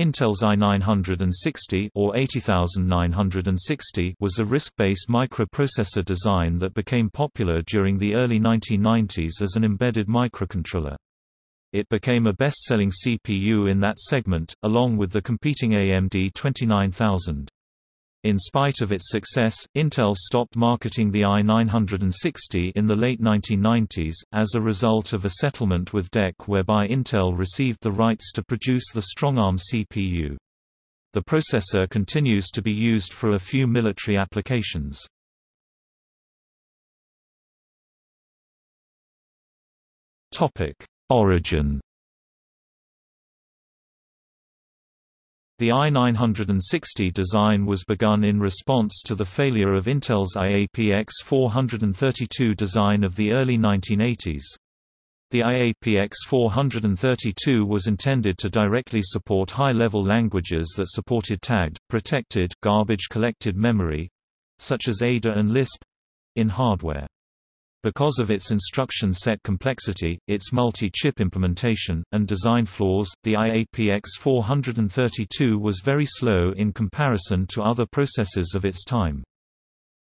Intel's i960 or 80960 was a RISC-based microprocessor design that became popular during the early 1990s as an embedded microcontroller. It became a best-selling CPU in that segment, along with the competing AMD 29000. In spite of its success, Intel stopped marketing the i960 in the late 1990s, as a result of a settlement with DEC whereby Intel received the rights to produce the StrongARM CPU. The processor continues to be used for a few military applications. Origin The i960 design was begun in response to the failure of Intel's IAPX 432 design of the early 1980s. The IAPX 432 was intended to directly support high-level languages that supported tagged, protected, garbage-collected memory—such as Ada and Lisp—in hardware. Because of its instruction set complexity, its multi-chip implementation, and design flaws, the IAPX 432 was very slow in comparison to other processors of its time.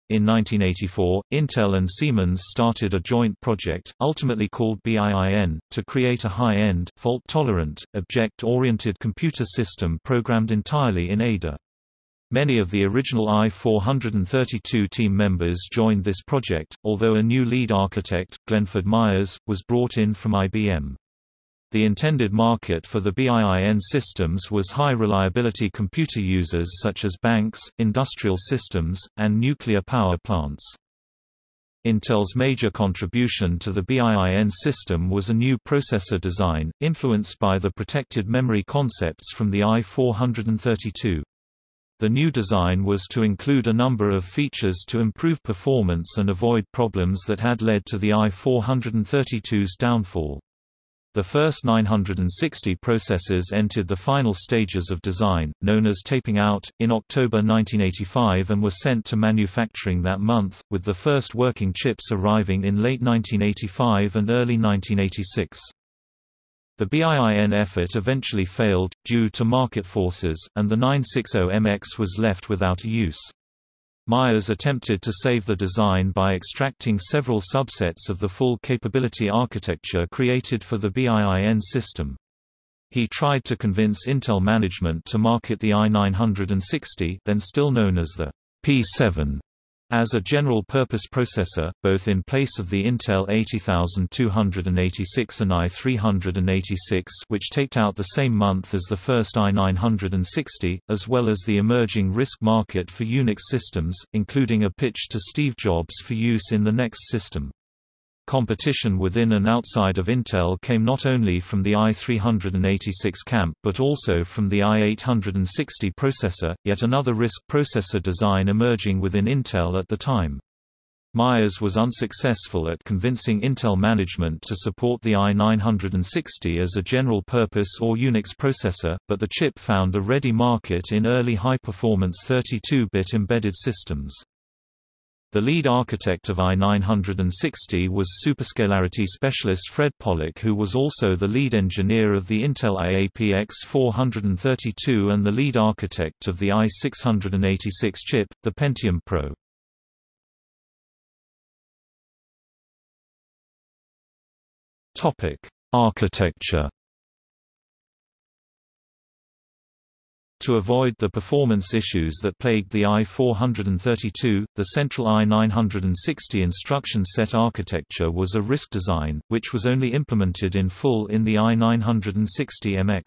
In 1984, Intel and Siemens started a joint project, ultimately called BIIN, to create a high-end, fault-tolerant, object-oriented computer system programmed entirely in Ada. Many of the original I-432 team members joined this project, although a new lead architect, Glenford Myers, was brought in from IBM. The intended market for the BIIN systems was high-reliability computer users such as banks, industrial systems, and nuclear power plants. Intel's major contribution to the BIIN system was a new processor design, influenced by the protected memory concepts from the I-432. The new design was to include a number of features to improve performance and avoid problems that had led to the i-432's downfall. The first 960 processors entered the final stages of design, known as taping out, in October 1985 and were sent to manufacturing that month, with the first working chips arriving in late 1985 and early 1986. The BIIN effort eventually failed, due to market forces, and the 960MX was left without use. Myers attempted to save the design by extracting several subsets of the full capability architecture created for the BIIN system. He tried to convince Intel management to market the i960 then still known as the P7 as a general-purpose processor, both in place of the Intel 80286 and i386 which taped out the same month as the first i960, as well as the emerging RISC market for Unix systems, including a pitch to Steve Jobs for use in the NeXT system. Competition within and outside of Intel came not only from the i386 camp but also from the i860 processor, yet another RISC processor design emerging within Intel at the time. Myers was unsuccessful at convincing Intel management to support the i960 as a general-purpose or Unix processor, but the chip found a ready market in early high-performance 32-bit embedded systems. The lead architect of i960 was superscalarity specialist Fred Pollock who was also the lead engineer of the Intel IAPX 432 and the lead architect of the i686 chip, the Pentium Pro. Architecture To avoid the performance issues that plagued the i432, the central i960 instruction set architecture was a RISC design, which was only implemented in full in the i960MX.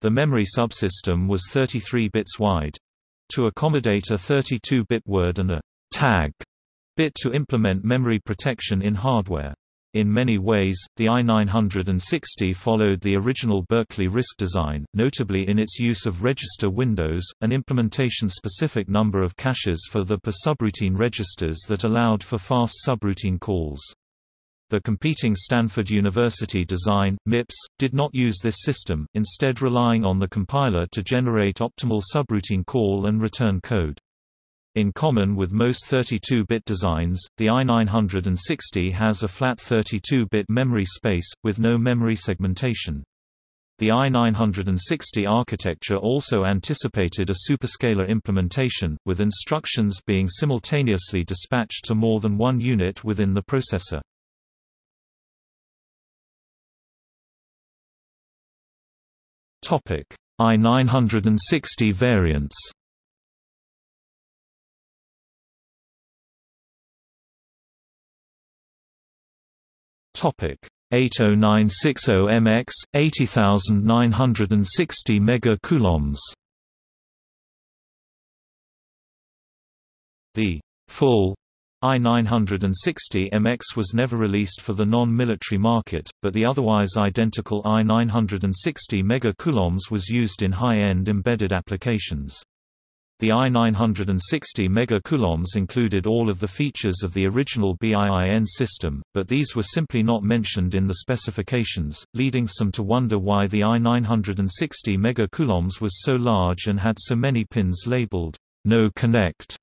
The memory subsystem was 33 bits wide. To accommodate a 32-bit word and a tag bit to implement memory protection in hardware. In many ways, the i960 followed the original Berkeley RISC design, notably in its use of register windows, an implementation-specific number of caches for the per subroutine registers that allowed for fast subroutine calls. The competing Stanford University design, MIPS, did not use this system, instead relying on the compiler to generate optimal subroutine call and return code. In common with most 32-bit designs, the i960 has a flat 32-bit memory space, with no memory segmentation. The i960 architecture also anticipated a superscalar implementation, with instructions being simultaneously dispatched to more than one unit within the processor. i960 variants Topic 80960MX 80960 megacoulombs The full I-960MX was never released for the non-military market, but the otherwise identical I-960 megacoulombs was used in high-end embedded applications. The I-960 megacoulombs included all of the features of the original BIIN system, but these were simply not mentioned in the specifications, leading some to wonder why the I-960 megacoulombs was so large and had so many pins labeled, no connect.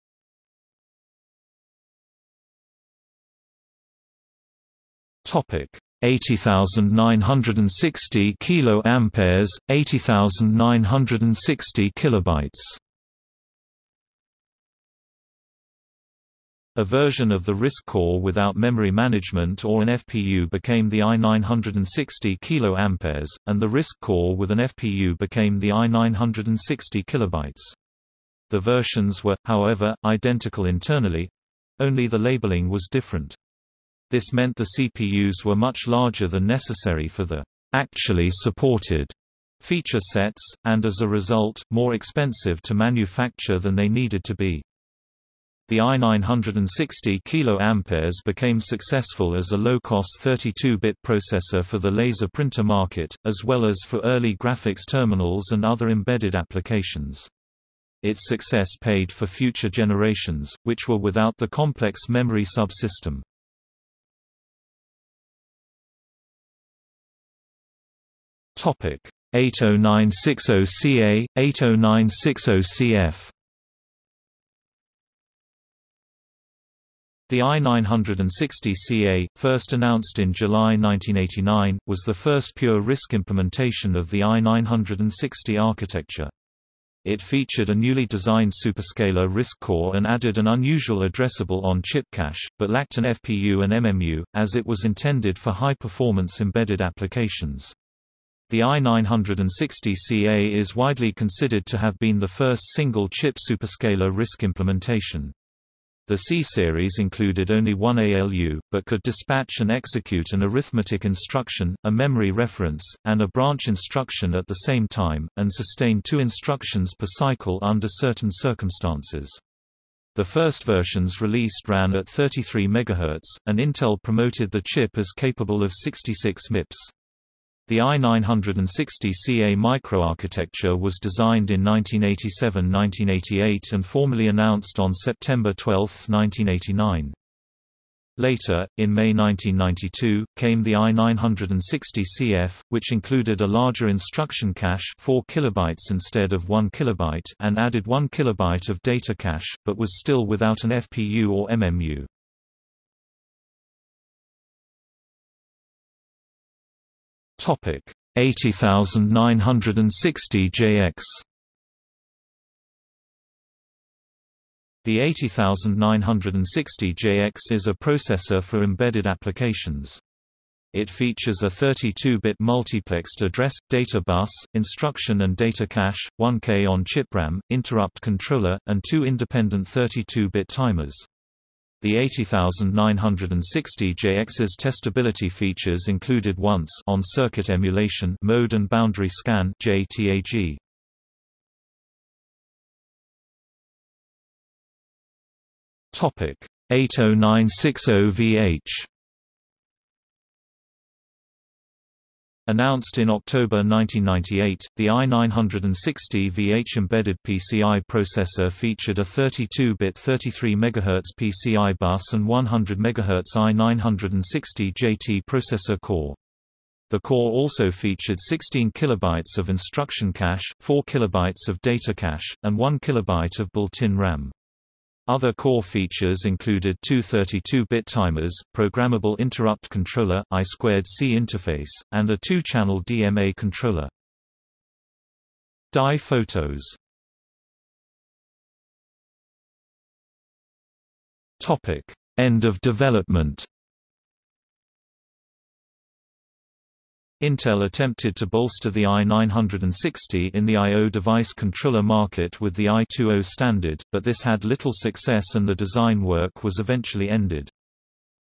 Topic 80960 kilo amperes 80960 kilobytes A version of the RISC core without memory management or an FPU became the i960 kA, and the RISC core with an FPU became the i960 kilobytes. The versions were, however, identical internally only the labeling was different. This meant the CPUs were much larger than necessary for the actually supported feature sets, and as a result, more expensive to manufacture than they needed to be. The i960 kA became successful as a low-cost 32-bit processor for the laser printer market, as well as for early graphics terminals and other embedded applications. Its success paid for future generations, which were without the complex memory subsystem. Topic 80960CA, 80960CF The i960CA, first announced in July 1989, was the first pure RISC implementation of the i960 architecture. It featured a newly designed superscalar RISC core and added an unusual addressable on-chip cache, but lacked an FPU and MMU, as it was intended for high-performance embedded applications. The i960CA is widely considered to have been the first single-chip superscalar RISC implementation. The C-series included only one ALU, but could dispatch and execute an arithmetic instruction, a memory reference, and a branch instruction at the same time, and sustain two instructions per cycle under certain circumstances. The first versions released ran at 33 MHz, and Intel promoted the chip as capable of 66 MIPS. The i960CA microarchitecture was designed in 1987–1988 and formally announced on September 12, 1989. Later, in May 1992, came the i960CF, which included a larger instruction cache 4 kilobytes instead of 1 kilobyte and added 1 kilobyte of data cache, but was still without an FPU or MMU. Topic 80960 JX The 80960 JX is a processor for embedded applications. It features a 32-bit multiplexed address, data bus, instruction and data cache, 1K on-chip RAM, interrupt controller, and two independent 32-bit timers. The 80960 JX's testability features included once on-circuit emulation mode and boundary scan JTAG. Topic 80960VH Announced in October 1998, the i960 VH embedded PCI processor featured a 32-bit 33 MHz PCI bus and 100 MHz i960 JT processor core. The core also featured 16 kilobytes of instruction cache, 4 kilobytes of data cache, and 1 kilobyte of built-in RAM. Other core features included two 32-bit timers, programmable interrupt controller I2C interface, and a two-channel DMA controller. Die photos. End of development Intel attempted to bolster the i960 in the I.O. device controller market with the I2O standard, but this had little success and the design work was eventually ended.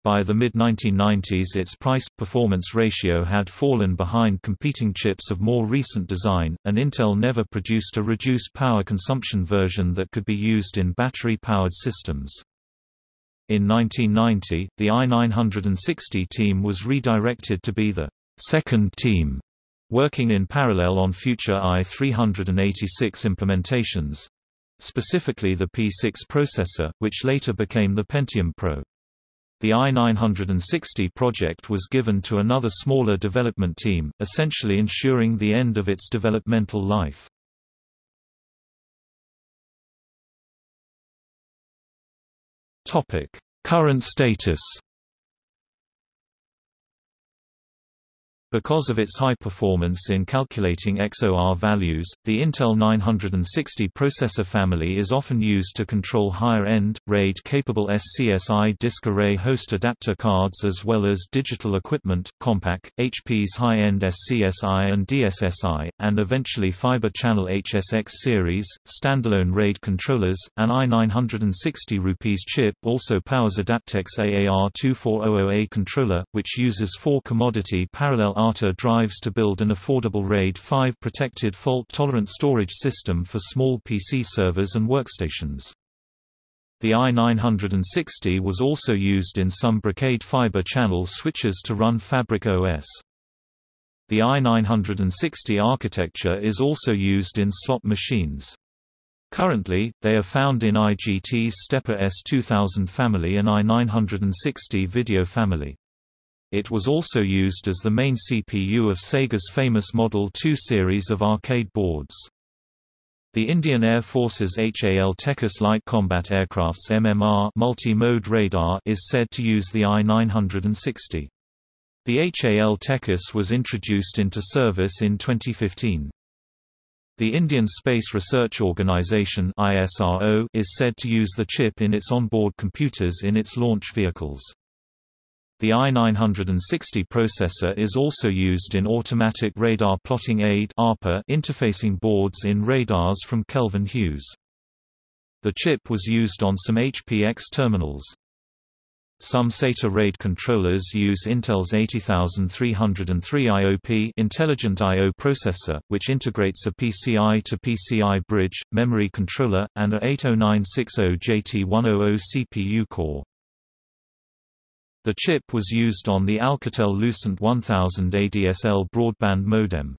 By the mid-1990s its price-performance ratio had fallen behind competing chips of more recent design, and Intel never produced a reduced power consumption version that could be used in battery-powered systems. In 1990, the i960 team was redirected to be the second team, working in parallel on future i386 implementations specifically the P6 processor, which later became the Pentium Pro. The i960 project was given to another smaller development team, essentially ensuring the end of its developmental life. Current status Because of its high performance in calculating XOR values, the Intel 960 processor family is often used to control higher-end, RAID-capable SCSI disk array host adapter cards as well as digital equipment, Compaq, HP's high-end SCSI and DSSI, and eventually Fiber Channel HSX series, standalone RAID controllers. An i960 Rupees chip also powers Adaptec's AAR2400A controller, which uses four commodity parallel ATA drives to build an affordable RAID 5 protected fault-tolerant storage system for small PC servers and workstations. The i960 was also used in some Brocade fiber channel switches to run Fabric OS. The i960 architecture is also used in slot machines. Currently, they are found in IGT's Stepper S2000 family and i960 video family. It was also used as the main CPU of Sega's famous Model 2 series of arcade boards. The Indian Air Force's HAL Tejas Light Combat Aircraft's MMR multi-mode radar is said to use the I-960. The HAL Tejas was introduced into service in 2015. The Indian Space Research Organisation is said to use the chip in its onboard computers in its launch vehicles. The i960 processor is also used in Automatic Radar Plotting Aid interfacing boards in radars from Kelvin Hughes. The chip was used on some HPX terminals. Some SATA RAID controllers use Intel's 80303 IOP Intelligent I.O. processor, which integrates a PCI to PCI bridge, memory controller, and a 80960 JT100 CPU core. The chip was used on the Alcatel Lucent 1000 ADSL broadband modem.